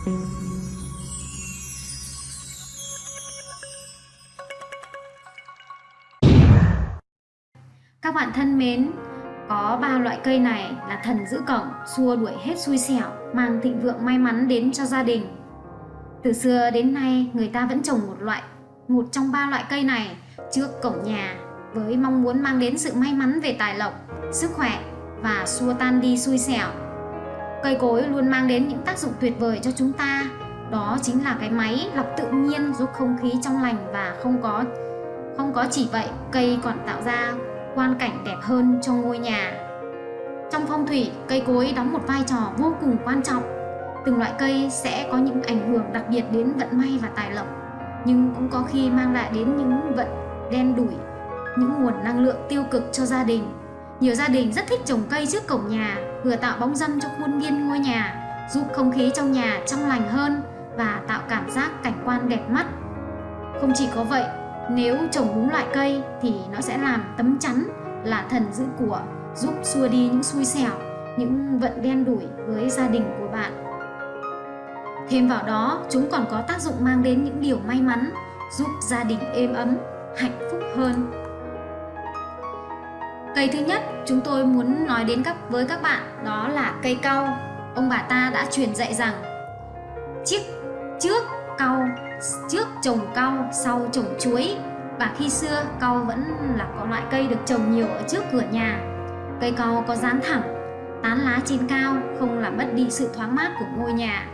Các bạn thân mến, có ba loại cây này là thần giữ cổng, xua đuổi hết xui xẻo, mang thịnh vượng may mắn đến cho gia đình. Từ xưa đến nay, người ta vẫn trồng một loại, một trong ba loại cây này trước cổng nhà với mong muốn mang đến sự may mắn về tài lộc, sức khỏe và xua tan đi xui xẻo. Cây cối luôn mang đến những tác dụng tuyệt vời cho chúng ta, đó chính là cái máy lọc tự nhiên giúp không khí trong lành và không có không có chỉ vậy, cây còn tạo ra quan cảnh đẹp hơn cho ngôi nhà. Trong phong thủy, cây cối đóng một vai trò vô cùng quan trọng. Từng loại cây sẽ có những ảnh hưởng đặc biệt đến vận may và tài lộc, nhưng cũng có khi mang lại đến những vận đen đủi, những nguồn năng lượng tiêu cực cho gia đình. Nhiều gia đình rất thích trồng cây trước cổng nhà, vừa tạo bóng dâm cho khuôn viên ngôi nhà, giúp không khí trong nhà trong lành hơn và tạo cảm giác cảnh quan đẹp mắt. Không chỉ có vậy, nếu trồng đúng loại cây thì nó sẽ làm tấm chắn là thần giữ của, giúp xua đi những xui xẻo, những vận đen đủi với gia đình của bạn. Thêm vào đó, chúng còn có tác dụng mang đến những điều may mắn, giúp gia đình êm ấm, hạnh phúc hơn. Cây thứ nhất chúng tôi muốn nói đến các, với các bạn, đó là cây cau. Ông bà ta đã truyền dạy rằng, chiếc, trước cau, trước trồng cau, sau trồng chuối. Và khi xưa, cau vẫn là có loại cây được trồng nhiều ở trước cửa nhà. Cây cau có dán thẳng, tán lá trên cao, không làm mất đi sự thoáng mát của ngôi nhà.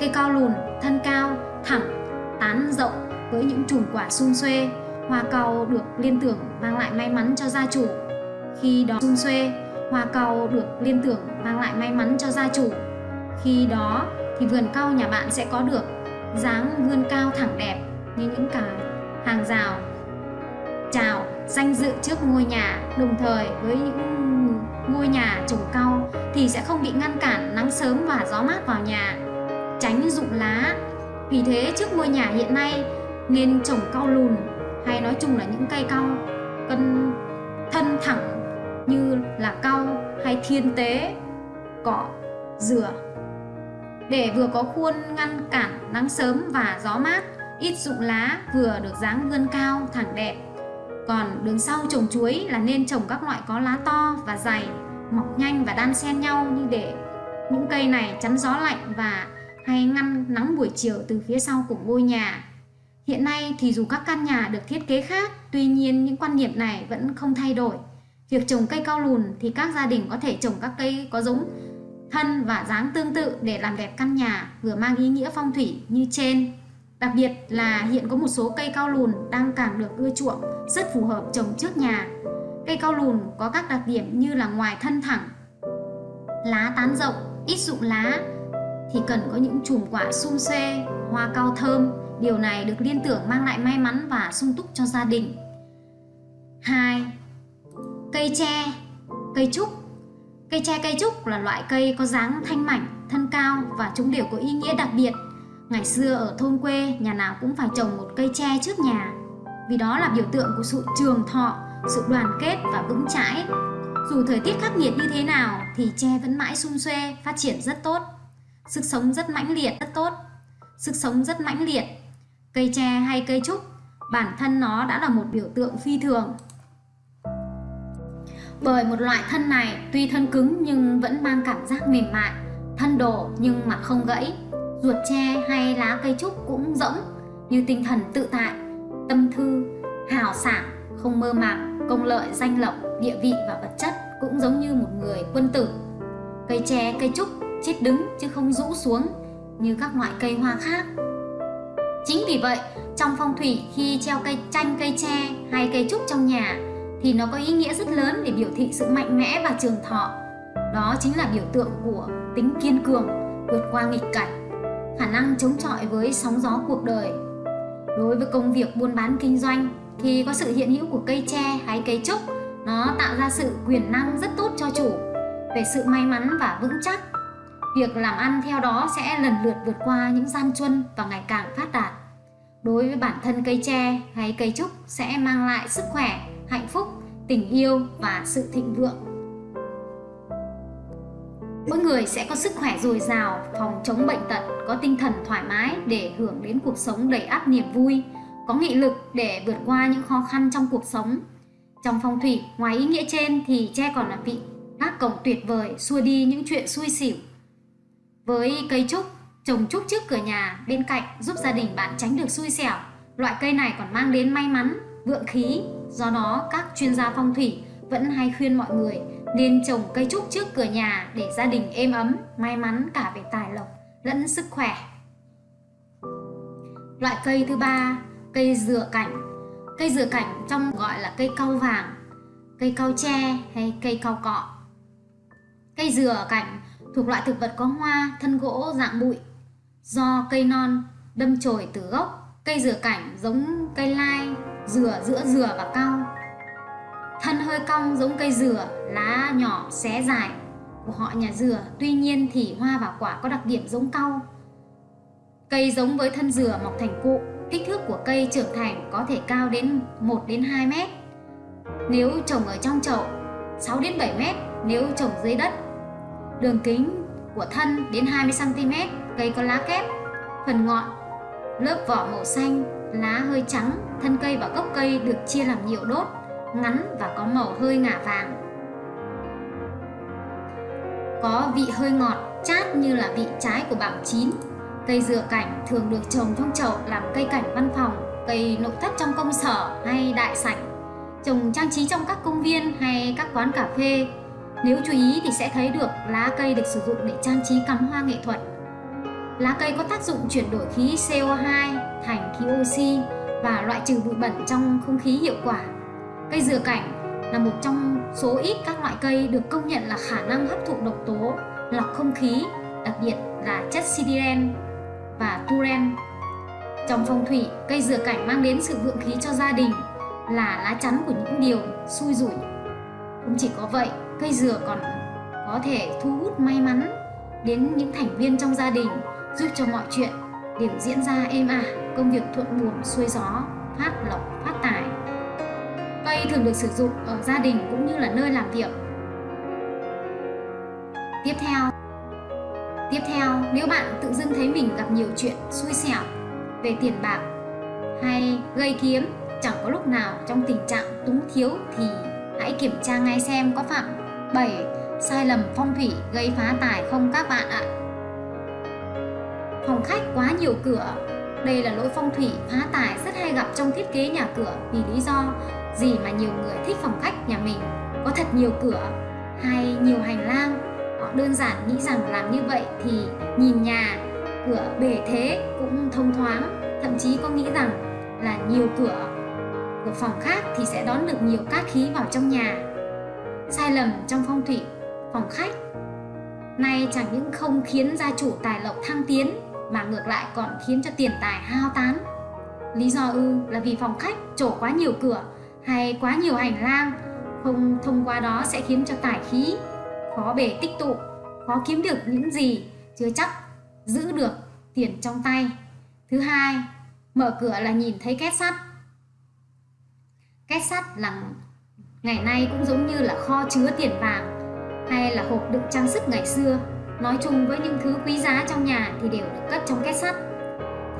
Cây cau lùn, thân cao, thẳng, tán rộng với những chùm quả xung xuê. Hoa cau được liên tưởng, mang lại may mắn cho gia chủ khi đó xung xuê hoa cau được liên tưởng mang lại may mắn cho gia chủ. Khi đó thì vườn cau nhà bạn sẽ có được dáng vươn cao thẳng đẹp như những cái hàng rào. Chào, danh dự trước ngôi nhà. Đồng thời với những ngôi nhà trồng cau thì sẽ không bị ngăn cản nắng sớm và gió mát vào nhà. Tránh rụng lá. Vì thế trước ngôi nhà hiện nay, nên trồng cau lùn hay nói chung là những cây cau cân thân thẳng như là cau hay thiên tế, cọ, dừa. Để vừa có khuôn ngăn cản nắng sớm và gió mát, ít rụng lá vừa được dáng vươn cao, thẳng đẹp. Còn đường sau trồng chuối là nên trồng các loại có lá to và dày, mọc nhanh và đan xen nhau như để những cây này chắn gió lạnh và hay ngăn nắng buổi chiều từ phía sau của ngôi nhà. Hiện nay thì dù các căn nhà được thiết kế khác, tuy nhiên những quan niệm này vẫn không thay đổi việc trồng cây cao lùn thì các gia đình có thể trồng các cây có giống thân và dáng tương tự để làm đẹp căn nhà vừa mang ý nghĩa phong thủy như trên. Đặc biệt là hiện có một số cây cao lùn đang càng được ưa chuộng, rất phù hợp trồng trước nhà. Cây cao lùn có các đặc điểm như là ngoài thân thẳng, lá tán rộng, ít rụng lá, thì cần có những chùm quả sum xê, hoa cao thơm. Điều này được liên tưởng mang lại may mắn và sung túc cho gia đình. 2. Cây tre, cây trúc Cây tre cây trúc là loại cây có dáng thanh mảnh, thân cao và chúng đều có ý nghĩa đặc biệt. Ngày xưa ở thôn quê, nhà nào cũng phải trồng một cây tre trước nhà vì đó là biểu tượng của sự trường thọ, sự đoàn kết và vững chãi. Dù thời tiết khắc nghiệt như thế nào thì tre vẫn mãi sum xuê, phát triển rất tốt. Sức sống rất mãnh liệt, rất tốt. Sức sống rất mãnh liệt. Cây tre hay cây trúc, bản thân nó đã là một biểu tượng phi thường bởi một loại thân này tuy thân cứng nhưng vẫn mang cảm giác mềm mại, thân đổ nhưng mà không gãy. Ruột tre hay lá cây trúc cũng rỗng như tinh thần tự tại, tâm thư, hào sảng, không mơ màng, công lợi, danh lộc, địa vị và vật chất cũng giống như một người quân tử. Cây tre, cây trúc chết đứng chứ không rũ xuống như các loại cây hoa khác. Chính vì vậy, trong phong thủy khi treo cây chanh cây tre hay cây trúc trong nhà thì nó có ý nghĩa rất lớn để biểu thị sự mạnh mẽ và trường thọ. Đó chính là biểu tượng của tính kiên cường, vượt qua nghịch cảnh, khả năng chống chọi với sóng gió cuộc đời. Đối với công việc buôn bán kinh doanh, thì có sự hiện hữu của cây tre hay cây trúc, nó tạo ra sự quyền năng rất tốt cho chủ về sự may mắn và vững chắc. Việc làm ăn theo đó sẽ lần lượt vượt qua những gian truân và ngày càng phát đạt. Đối với bản thân cây tre hay cây trúc sẽ mang lại sức khỏe, hạnh phúc, tình yêu và sự thịnh vượng. mỗi người sẽ có sức khỏe dồi dào, phòng chống bệnh tật, có tinh thần thoải mái để hưởng đến cuộc sống đầy áp niềm vui, có nghị lực để vượt qua những khó khăn trong cuộc sống. Trong phong thủy, ngoài ý nghĩa trên thì tre còn là vị gác cổng tuyệt vời xua đi những chuyện xui xỉu. Với cây trúc, trồng trúc trước cửa nhà bên cạnh giúp gia đình bạn tránh được xui xẻo. Loại cây này còn mang đến may mắn, vượng khí. Do đó, các chuyên gia phong thủy vẫn hay khuyên mọi người nên trồng cây trúc trước cửa nhà để gia đình êm ấm, may mắn cả về tài lộc lẫn sức khỏe. Loại cây thứ ba, cây dừa cảnh. Cây dừa cảnh trong gọi là cây cau vàng, cây cau tre hay cây cau cọ. Cây dừa cảnh thuộc loại thực vật có hoa, thân gỗ dạng bụi. Do cây non đâm chồi từ gốc, cây dừa cảnh giống cây lai, dừa giữa dừa và cau thân hơi cong giống cây dừa, lá nhỏ xé dài của họ nhà dừa, tuy nhiên thì hoa và quả có đặc điểm giống cau. Cây giống với thân dừa mọc thành cụ, kích thước của cây trưởng thành có thể cao đến 1 đến 2 mét. Nếu trồng ở trong chậu, 6 đến 7 mét nếu trồng dưới đất. Đường kính của thân đến 20 cm, cây có lá kép, phần ngọn, lớp vỏ màu xanh, lá hơi trắng, thân cây và gốc cây được chia làm nhiều đốt ngắn và có màu hơi ngả vàng. Có vị hơi ngọt, chát như là vị trái của bảng chín. Cây dừa cảnh thường được trồng trong chậu làm cây cảnh văn phòng, cây nội thất trong công sở hay đại sảnh, trồng trang trí trong các công viên hay các quán cà phê. Nếu chú ý thì sẽ thấy được lá cây được sử dụng để trang trí cắm hoa nghệ thuật. Lá cây có tác dụng chuyển đổi khí CO2 thành khí oxy và loại trừ bụi bẩn trong không khí hiệu quả Cây dừa cảnh là một trong số ít các loại cây được công nhận là khả năng hấp thụ độc tố, lọc không khí, đặc biệt là chất sidiren và turen. Trong phong thủy, cây dừa cảnh mang đến sự vượng khí cho gia đình, là lá chắn của những điều xui rủi. Không chỉ có vậy, cây dừa còn có thể thu hút may mắn đến những thành viên trong gia đình, giúp cho mọi chuyện đều diễn ra êm ả, công việc thuận buồm xuôi gió, phát lộc phát tài. Cây thường được sử dụng ở gia đình cũng như là nơi làm việc. Tiếp theo Tiếp theo, nếu bạn tự dưng thấy mình gặp nhiều chuyện xui xẻo về tiền bạc hay gây kiếm chẳng có lúc nào trong tình trạng túng thiếu thì hãy kiểm tra ngay xem có phạm 7 sai lầm phong thủy gây phá tài không các bạn ạ. Phòng khách quá nhiều cửa. Đây là lỗi phong thủy phá tài rất hay gặp trong thiết kế nhà cửa vì lý do gì mà nhiều người thích phòng khách nhà mình có thật nhiều cửa hay nhiều hành lang. Họ đơn giản nghĩ rằng làm như vậy thì nhìn nhà, cửa bề thế cũng thông thoáng, thậm chí có nghĩ rằng là nhiều cửa của phòng khác thì sẽ đón được nhiều cát khí vào trong nhà. Sai lầm trong phong thủy, phòng khách. Nay chẳng những không khiến gia chủ tài lộc thăng tiến mà ngược lại còn khiến cho tiền tài hao tán. Lý do ư là vì phòng khách trổ quá nhiều cửa hay quá nhiều hành lang, không thông qua đó sẽ khiến cho tài khí khó bể tích tụ, khó kiếm được những gì chưa chắc giữ được tiền trong tay. Thứ hai, mở cửa là nhìn thấy két sắt. Két sắt là ngày nay cũng giống như là kho chứa tiền vàng hay là hộp đựng trang sức ngày xưa nói chung với những thứ quý giá trong nhà thì đều được cất trong két sắt.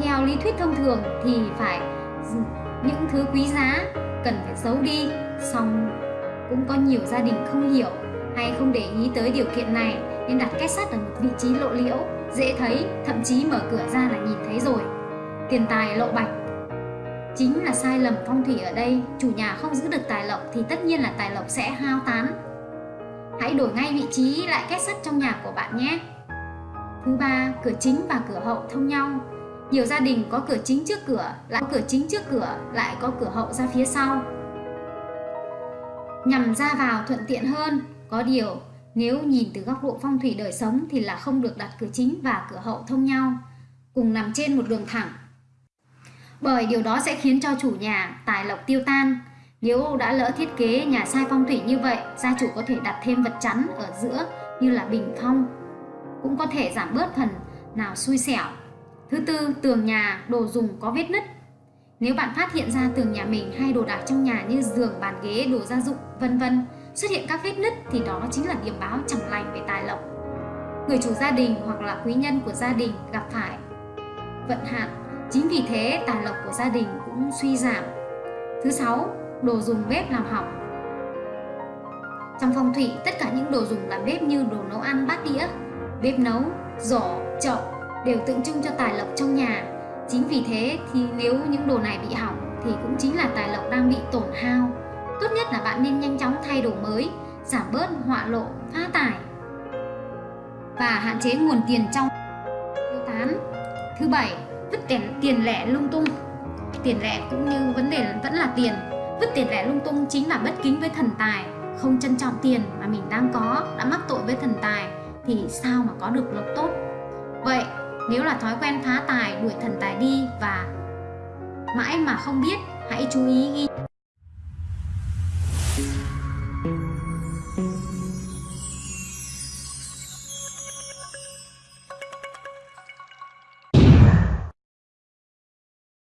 Theo lý thuyết thông thường thì phải những thứ quý giá cần phải giấu đi, xong cũng có nhiều gia đình không hiểu hay không để ý tới điều kiện này nên đặt két sắt ở một vị trí lộ liễu, dễ thấy, thậm chí mở cửa ra là nhìn thấy rồi. Tiền tài lộ bạch. Chính là sai lầm phong thủy ở đây, chủ nhà không giữ được tài lộc thì tất nhiên là tài lộc sẽ hao tán hãy đổi ngay vị trí lại két sắt trong nhà của bạn nhé thứ ba cửa chính và cửa hậu thông nhau nhiều gia đình có cửa chính trước cửa, lại có cửa chính trước cửa, lại có cửa hậu ra phía sau. Nhằm ra vào thuận tiện hơn, có điều nếu nhìn từ góc độ phong thủy đời sống thì là không được đặt cửa chính và cửa hậu thông nhau, cùng nằm trên một đường thẳng. Bởi điều đó sẽ khiến cho chủ nhà tài lộc tiêu tan. Nếu đã lỡ thiết kế nhà sai phong thủy như vậy, gia chủ có thể đặt thêm vật chắn ở giữa như là bình phong, cũng có thể giảm bớt phần nào xui xẻo Thứ tư, tường nhà, đồ dùng có vết nứt. Nếu bạn phát hiện ra tường nhà mình hay đồ đạc trong nhà như giường, bàn ghế, đồ gia dụng, vân vân xuất hiện các vết nứt thì đó chính là điểm báo chẳng lành về tài lộc. người chủ gia đình hoặc là quý nhân của gia đình gặp phải vận hạn. Chính vì thế tài lộc của gia đình cũng suy giảm. Thứ sáu, đồ dùng bếp làm hỏng. Trong phong thủy, tất cả những đồ dùng làm bếp như đồ nấu ăn, bát đĩa, bếp nấu, giỏ, chậu đều tượng trưng cho tài lộc trong nhà. Chính vì thế thì nếu những đồ này bị hỏng thì cũng chính là tài lộc đang bị tổn hao. Tốt nhất là bạn nên nhanh chóng thay đồ mới, giảm bớt họa lộ, phá tài và hạn chế nguồn tiền trong tiêu tán. Thứ bảy, vứt tiền, tiền lẻ lung tung. Tiền lẻ cũng như vấn đề vẫn là tiền. Vứt tiền lẻ lung tung chính là bất kính với thần tài, không trân trọng tiền mà mình đang có, đã mắc tội với thần tài thì sao mà có được lộc tốt. Vậy, nếu là thói quen phá tài, đuổi thần tài đi và mãi mà không biết, hãy chú ý ghi